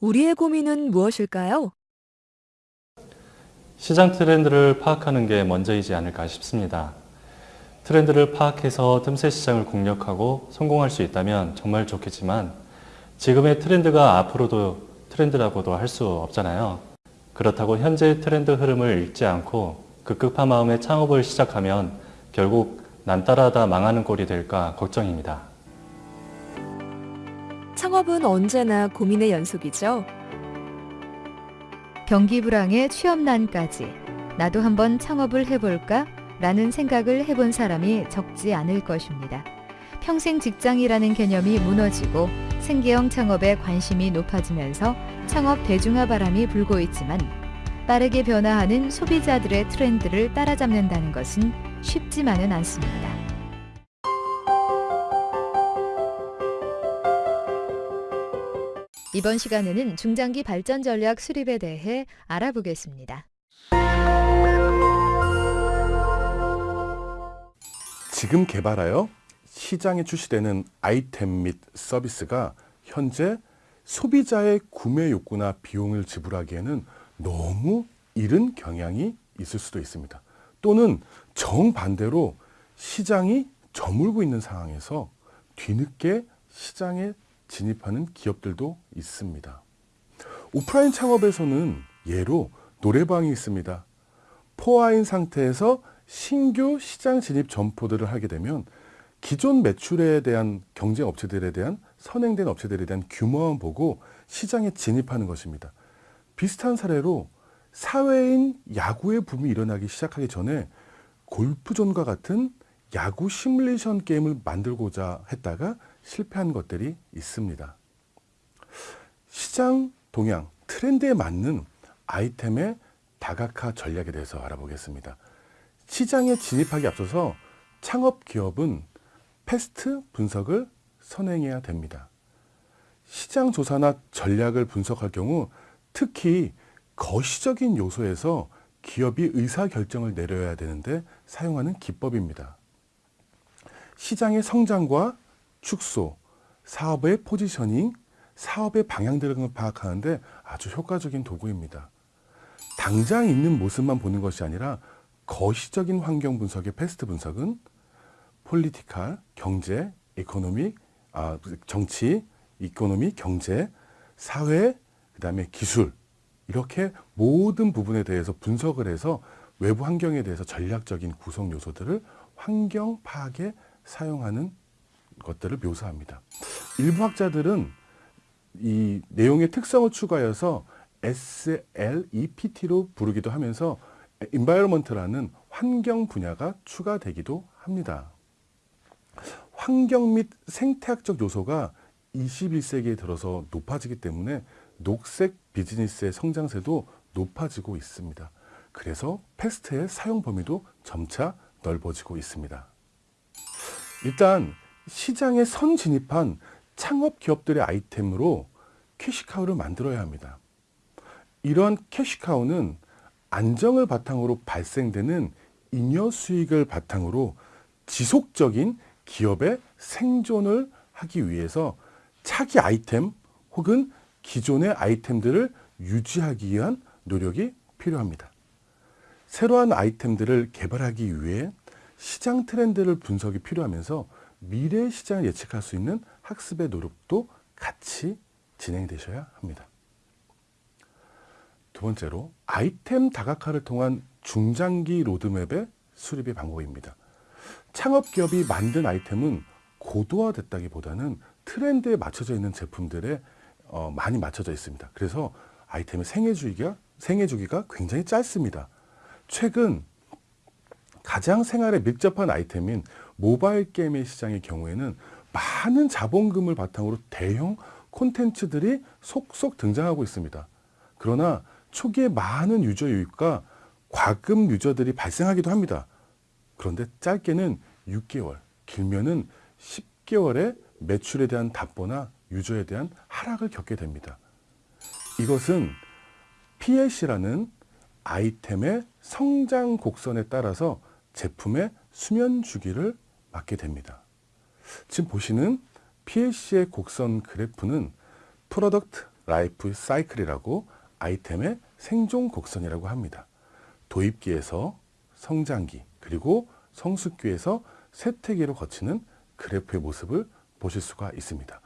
우리의 고민은 무엇일까요? 시장 트렌드를 파악하는 게 먼저이지 않을까 싶습니다. 트렌드를 파악해서 틈새 시장을 공략하고 성공할 수 있다면 정말 좋겠지만 지금의 트렌드가 앞으로도 트렌드라고도 할 수 없잖아요. 그렇다고 현재 트렌드 흐름을 읽지 않고 급급한 마음에 창업을 시작하면 결국 남 따라다 망하는 꼴이 될까 걱정입니다. 창업은 언제나 고민의 연속이죠. 경기 불황에 취업난까지 나도 한번 창업을 해볼까? 라는 생각을 해본 사람이 적지 않을 것입니다. 평생 직장이라는 개념이 무너지고 생계형 창업에 관심이 높아지면서 창업 대중화 바람이 불고 있지만 빠르게 변화하는 소비자들의 트렌드를 따라잡는다는 것은 쉽지만은 않습니다. 이번 시간에는 중장기 발전 전략 수립에 대해 알아보겠습니다. 지금 개발하여 시장에 출시되는 아이템 및 서비스가 현재 소비자의 구매 욕구나 비용을 지불하기에는 너무 이른 경향이 있을 수도 있습니다. 또는 정반대로 시장이 저물고 있는 상황에서 뒤늦게 시장에 진입하는 기업들도 있습니다. 오프라인 창업에서는 예로 노래방이 있습니다. 포화인 상태에서 신규 시장 진입 점포들을 하게 되면 기존 매출에 대한 경쟁 업체들에 대한 선행된 업체들에 대한 규모만 보고 시장에 진입하는 것입니다. 비슷한 사례로 사회인 야구의 붐이 일어나기 시작하기 전에 골프존과 같은 야구 시뮬레이션 게임을 만들고자 했다가 실패한 것들이 있습니다. 시장 동향, 트렌드에 맞는 아이템의 다각화 전략에 대해서 알아보겠습니다. 시장에 진입하기 앞서서 창업 기업은 패스트 분석을 선행해야 됩니다. 시장 조사나 전략을 분석할 경우 특히 거시적인 요소에서 기업이 의사결정을 내려야 되는데 사용하는 기법입니다. 시장의 성장과 축소, 사업의 positioning, 사업의 방향 등을 파악하는데 아주 효과적인 도구입니다. 당장 있는 모습만 보는 것이 아니라 거시적인 환경 분석의 PEST 분석은 political, 경제, economic, 아, 정치, 이코노미, 경제, 사회, 그 다음에 기술 이렇게 모든 부분에 대해서 분석을 해서 외부 환경에 대해서 전략적인 구성 요소들을 환경 파악에 사용하는 것들을 묘사합니다. 일부 학자들은 이 내용의 특성을 추가해서 SLEPT로 부르기도 하면서 environment라는 환경 분야가 추가되기도 합니다. 환경 및 생태학적 요소가 21세기에 들어서 높아지기 때문에 녹색 비즈니스의 성장세도 높아지고 있습니다. 그래서 패스트의 사용 범위도 점차 넓어지고 있습니다. 일단 시장에 선 진입한 창업 기업들의 아이템으로 캐시카우를 만들어야 합니다. 이러한 캐시카우는 안정을 바탕으로 발생되는 잉여 수익을 바탕으로 지속적인 기업의 생존을 하기 위해서 차기 아이템 혹은 기존의 아이템들을 유지하기 위한 노력이 필요합니다. 새로운 아이템들을 개발하기 위해 시장 트렌드를 분석이 필요하면서 미래 시장을 예측할 수 있는 학습의 노력도 같이 진행되셔야 합니다. 두 번째로 아이템 다각화를 통한 중장기 로드맵의 수립의 방법입니다. 창업 기업이 만든 아이템은 고도화됐다기보다는 트렌드에 맞춰져 있는 제품들에 어, 많이 맞춰져 있습니다. 그래서 아이템의 생애 주기가 생애 주기가 굉장히 짧습니다. 최근 가장 생활에 밀접한 아이템인 모바일 게임의 시장의 경우에는 많은 자본금을 바탕으로 대형 콘텐츠들이 속속 등장하고 있습니다. 그러나 초기에 많은 유저 유입과 과금 유저들이 발생하기도 합니다. 그런데 짧게는 6개월, 길면은 10개월의 매출에 대한 답보나 유저에 대한 하락을 겪게 됩니다. 이것은 PLC라는 아이템의 성장 곡선에 따라서 제품의 수면 주기를 맞게 됩니다. 지금 보시는 PLC의 곡선 그래프는 product life cycle이라고 아이템의 생존 곡선이라고 합니다. 도입기에서 성장기 그리고 성숙기에서 쇠퇴기로 거치는 그래프의 모습을 보실 수가 있습니다.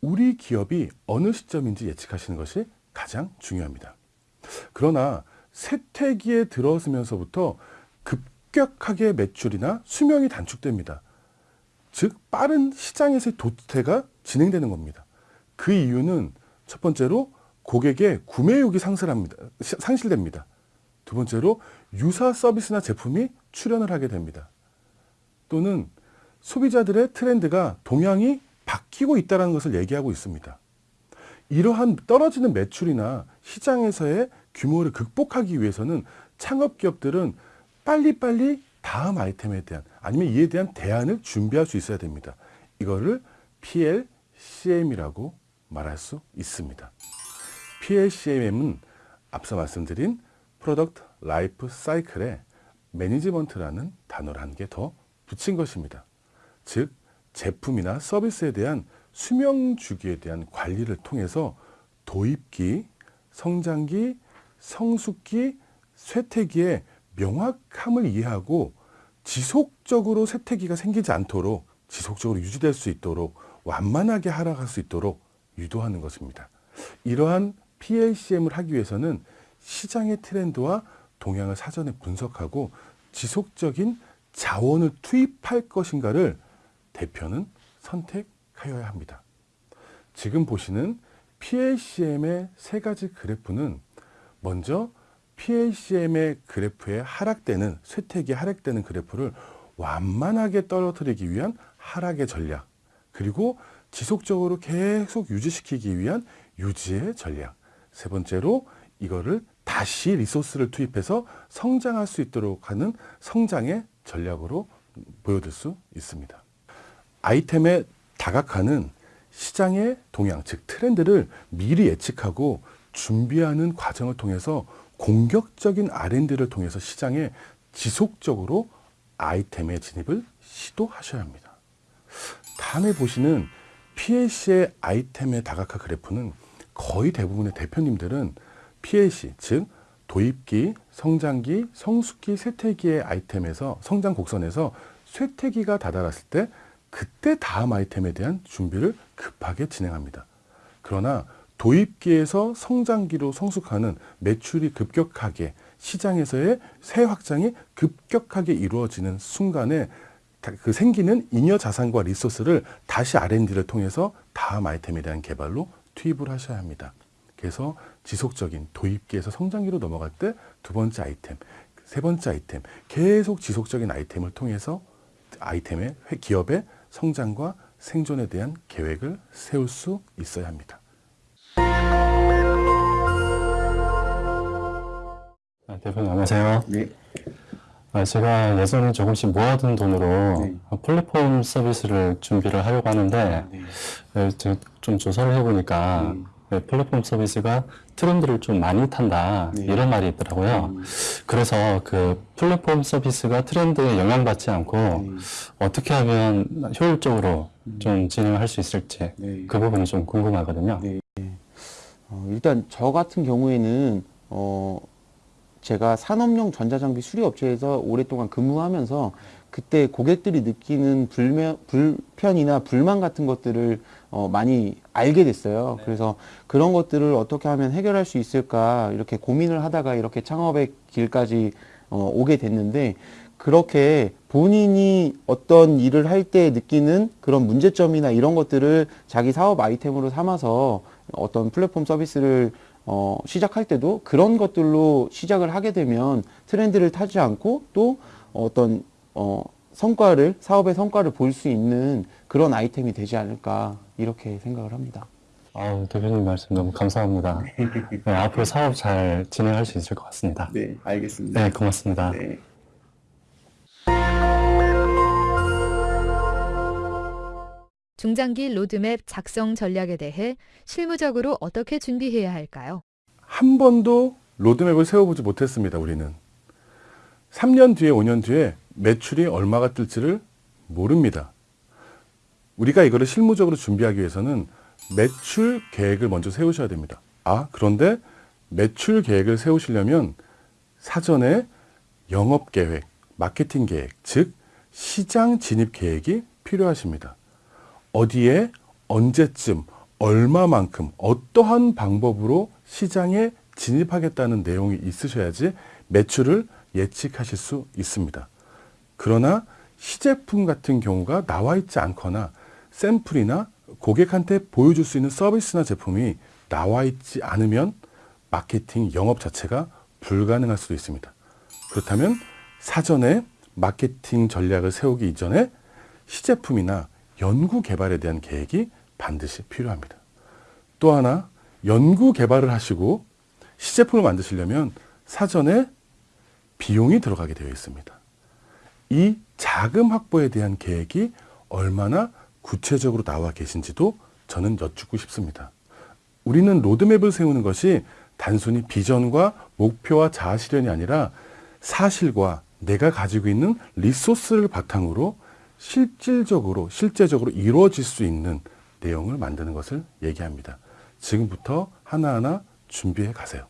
우리 기업이 어느 시점인지 예측하시는 것이 가장 중요합니다. 그러나 쇠퇴기에 들어서면서부터 급격하게 매출이나 수명이 단축됩니다. 즉 빠른 시장에서의 도태가 진행되는 겁니다. 그 이유는 첫 번째로 고객의 구매욕이 상실합니다. 시- 상실됩니다. 두 번째로 유사 서비스나 제품이 출현을 하게 됩니다. 또는 소비자들의 트렌드가 동향이 바뀌고 있다는 것을 얘기하고 있습니다. 이러한 떨어지는 매출이나 시장에서의 규모를 극복하기 위해서는 창업 기업들은 빨리빨리 다음 아이템에 대한 아니면 이에 대한 대안을 준비할 수 있어야 됩니다. 이거를 PLCM이라고 말할 수 있습니다. PLCM은 앞서 말씀드린 product life cycle에 management라는 단어를 한 개 더 붙인 것입니다. 즉 제품이나 서비스에 대한 수명 주기에 대한 관리를 통해서 도입기, 성장기, 성숙기, 쇠퇴기의 명확함을 이해하고 지속적으로 쇠퇴기가 생기지 않도록 지속적으로 유지될 수 있도록 완만하게 하락할 수 있도록 유도하는 것입니다. 이러한 PLCM을 하기 위해서는 시장의 트렌드와 동향을 사전에 분석하고 지속적인 자원을 투입할 것인가를 대표는 선택하여야 합니다. 지금 보시는 PLCM의 세 가지 그래프는 먼저 PLCM의 그래프에 하락되는 쇠퇴기 하락되는 그래프를 완만하게 떨어뜨리기 위한 하락의 전략 그리고 지속적으로 계속 유지시키기 위한 유지의 전략 세 번째로 이거를 다시 리소스를 투입해서 성장할 수 있도록 하는 성장의 전략으로 보여줄 수 있습니다. 아이템에 다각화는 시장의 동향, 즉 트렌드를 미리 예측하고 준비하는 과정을 통해서 공격적인 R&D를 통해서 시장에 지속적으로 아이템의 진입을 시도하셔야 합니다. 다음에 보시는 PLC의 아이템의 다각화 그래프는 거의 대부분의 대표님들은 PLC, 즉 도입기, 성장기, 성숙기, 쇠퇴기의 아이템에서 성장 곡선에서 쇠퇴기가 다다랐을 때 그때 다음 아이템에 대한 준비를 급하게 진행합니다. 그러나 도입기에서 성장기로 성숙하는 매출이 급격하게 시장에서의 새 확장이 급격하게 이루어지는 순간에 다- 그 생기는 잉여 자산과 리소스를 다시 R&D를 통해서 다음 아이템에 대한 개발로 투입을 하셔야 합니다. 그래서 지속적인 도입기에서 성장기로 넘어갈 때 두 번째 아이템, 세 번째 아이템, 계속 지속적인 아이템을 통해서 아이템의 회- 기업의 성장과 생존에 대한 계획을 세울 수 있어야 합니다. 아, 대표님 안녕하세요. 네. 아, 제가 예전에 조금씩 모아둔 돈으로 네. 플랫폼 서비스를 준비를 하려고 하는데 네. 네, 제가 좀 조사를 해보니까 네. 네, 플랫폼 서비스가 트렌드를 좀 많이 탄다 네. 이런 말이 있더라고요. 음. 그래서 그 플랫폼 서비스가 트렌드에 영향받지 않고 네. 어떻게 하면 효율적으로 좀 진행할 수 있을지 네. 그 부분이 좀 궁금하거든요. 네. 어, 일단 저 같은 경우에는 어, 제가 산업용 전자장비 수리업체에서 오랫동안 근무하면서 그때 고객들이 느끼는 불면, 불편이나 불만 같은 것들을 어, 많이 알게 됐어요. 그래서 그런 것들을 어떻게 하면 해결할 수 있을까 이렇게 고민을 하다가 이렇게 창업의 길까지 어, 오게 됐는데 그렇게 본인이 어떤 일을 할 때 느끼는 그런 문제점이나 이런 것들을 자기 사업 아이템으로 삼아서 어떤 플랫폼 서비스를 어, 시작할 때도 그런 것들로 시작을 하게 되면 트렌드를 타지 않고 또 어떤 어, 성과를 사업의 성과를 볼 수 있는 그런 아이템이 되지 않을까 이렇게 생각을 합니다. 아우, 대표님 말씀 너무 감사합니다. 네, 앞으로 사업 잘 진행할 수 있을 것 같습니다. 네, 알겠습니다. 네, 고맙습니다. 네. 중장기 로드맵 작성 전략에 대해 실무적으로 어떻게 준비해야 할까요? 한 번도 로드맵을 세워보지 못했습니다. 우리는 3년 뒤에 5년 뒤에 매출이 얼마가 뜰지를 모릅니다. 우리가 이거를 실무적으로 준비하기 위해서는 매출 계획을 먼저 세우셔야 됩니다. 아, 그런데 매출 계획을 세우시려면 사전에 영업 계획, 마케팅 계획, 즉 시장 진입 계획이 필요하십니다. 어디에 언제쯤 얼마만큼 어떠한 방법으로 시장에 진입하겠다는 내용이 있으셔야지 매출을 예측하실 수 있습니다. 그러나 시제품 같은 경우가 나와 있지 않거나 샘플이나 고객한테 보여줄 수 있는 서비스나 제품이 나와 있지 않으면 마케팅 영업 자체가 불가능할 수도 있습니다. 그렇다면 사전에 마케팅 전략을 세우기 이전에 시제품이나 연구 개발에 대한 계획이 반드시 필요합니다. 또 하나 연구 개발을 하시고 시제품을 만드시려면 사전에 비용이 들어가게 되어 있습니다. 이 자금 확보에 대한 계획이 얼마나 구체적으로 나와 계신지도 저는 여쭙고 싶습니다. 우리는 로드맵을 세우는 것이 단순히 비전과 목표와 자아 실현이 아니라 사실과 내가 가지고 있는 리소스를 바탕으로 실질적으로 실제적으로 이루어질 수 있는 내용을 만드는 것을 얘기합니다. 지금부터 하나하나 준비해 가세요.